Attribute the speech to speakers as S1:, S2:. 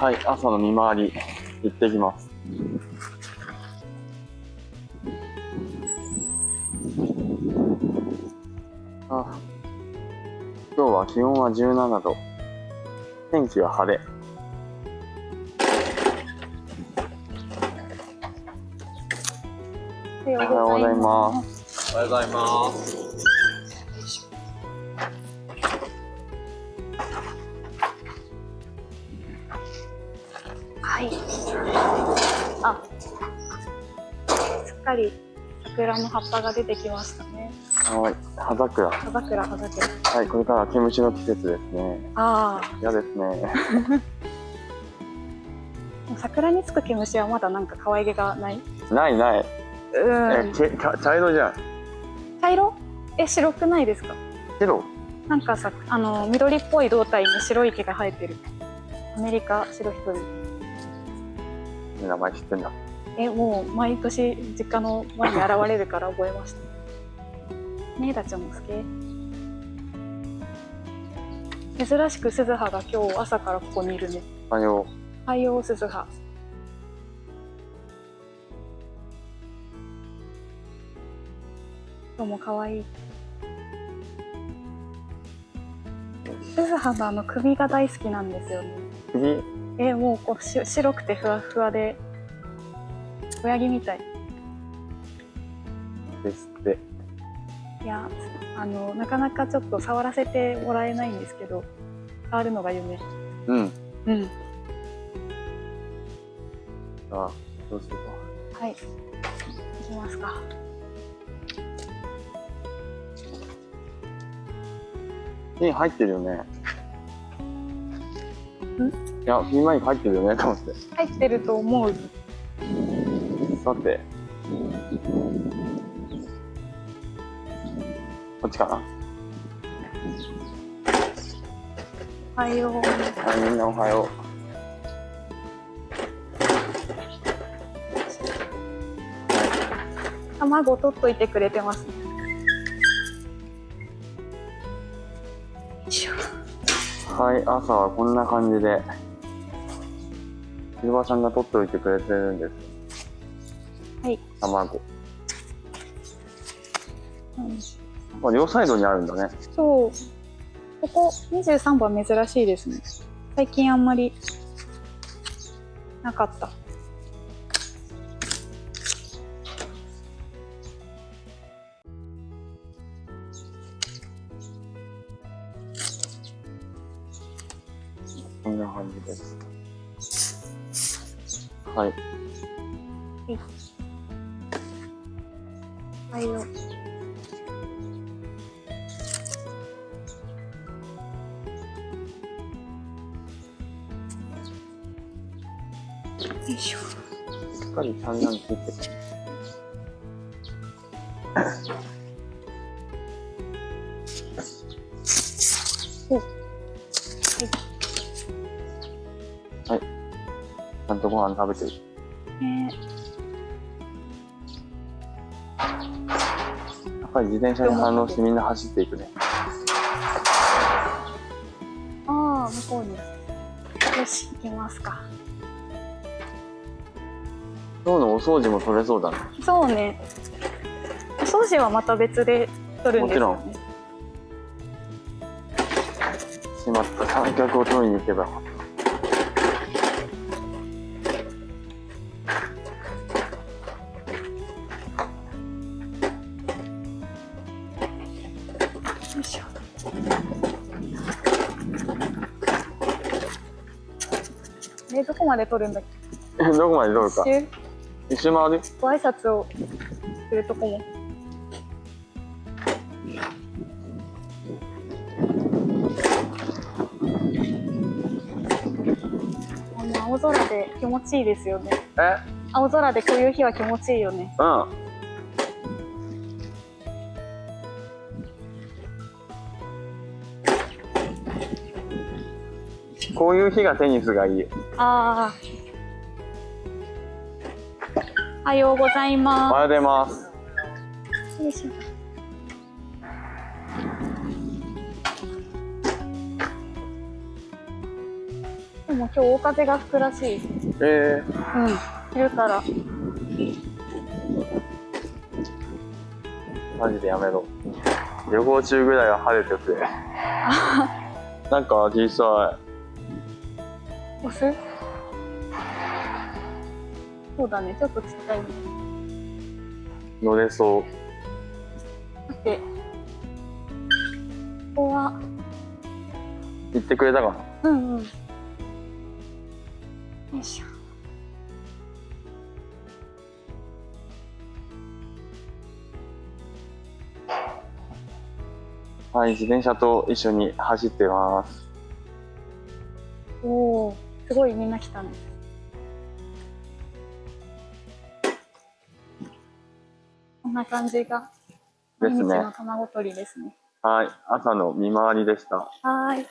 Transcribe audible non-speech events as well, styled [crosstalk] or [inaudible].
S1: はい、朝の見回り行ってきます。あ今日は気温は17度。天気は晴れ。
S2: おは
S1: おはようございます。
S3: おはようございます。
S2: はい。あ、すっかり桜の葉っぱが出てきましたね。
S1: はい、葉桜。
S2: 葉桜、葉桜。
S1: はい、これからは毛虫の季節ですね。
S2: ああ、
S1: 嫌ですね。[laughs]
S2: 桜につく毛虫はまだなんか可愛げがない。
S1: ないない。
S2: う
S1: え、
S2: ん。
S1: けか茶色じゃん。
S2: 茶色？え、白くないですか？
S1: 白
S2: なんかさ、あの緑っぽい胴体に白い毛が生えてる。アメリカ白一人。
S1: 名前知ってんだ。
S2: え、もう毎年実家の前に現れるから覚えました。ねえだちゃんも好き珍しく鈴葉が今日朝からここにいるね。
S1: あよ
S2: 太陽鈴葉。今日も可愛い。鈴葉のあの首が大好きなんですよね。
S1: 次
S2: えもうこうし白くてふわふわで親木みたい
S1: ですって。
S2: いやあのなかなかちょっと触らせてもらえないんですけど触るのが夢
S1: うん。
S2: うん
S1: あ、どうするか。
S2: はい行きますか
S1: ピン入ってるよね。いや、ピンマイク入ってるよね、と思って。
S2: 入ってると思う
S1: さて。こっちかな？
S2: おはよう
S1: はい、みんなおはよ
S2: 卵取っといてくれてます。
S1: はい、朝はこんな感じで。ひるばさんが取っておいてくれてるんです。
S2: はい、
S1: 卵。
S2: うん
S1: まあ、両サイドにあるんだね。
S2: そうここ23番珍しいですね最近あんまりなかった
S1: こんな感じです。はい。
S2: おはようよいしょ
S1: しっかり産卵ついて
S2: はい
S1: はい。ちゃんとご飯食べてる。
S2: ね
S1: やっぱり自転車に反応してみんな走っていくね。
S2: ああ向こうによし行きますか
S1: 今日のお掃除も取れそうだね。
S2: そうねお掃除はまた別で取るんですよね
S1: しまった。三脚を取りに行けば
S2: いしょえどこまで取るんだっ
S1: た。え、どこまで取 [laughs] るか。
S2: け
S1: 一周回る？
S2: ご挨拶をするとこもあの青空で気持ちいいですよね
S1: え？
S2: 青空でこういう日は気持ちいいよね
S1: うん。こういう日がテニスがいい。
S2: ああおはようござい
S1: お
S2: ま
S1: はようございます。
S2: すよいしょでも今日大風が吹くらしい。
S1: え
S2: うん。昼から。
S1: ー、マジでやめろ。旅行中ぐらいは晴れてて。[laughs] なんか小さ
S2: 押す？そうだね、ちょっとちっちゃいね。
S1: い。乗れそう。
S2: だって、ここは、
S1: 行ってくれたかな？
S2: うんうん。よいしょ。
S1: はい、自転車と一緒に走ってます。
S2: すごいみんな来たね。こんな感じが、毎日の卵取りですね。
S1: はい、朝の見回りでした。
S2: はーい。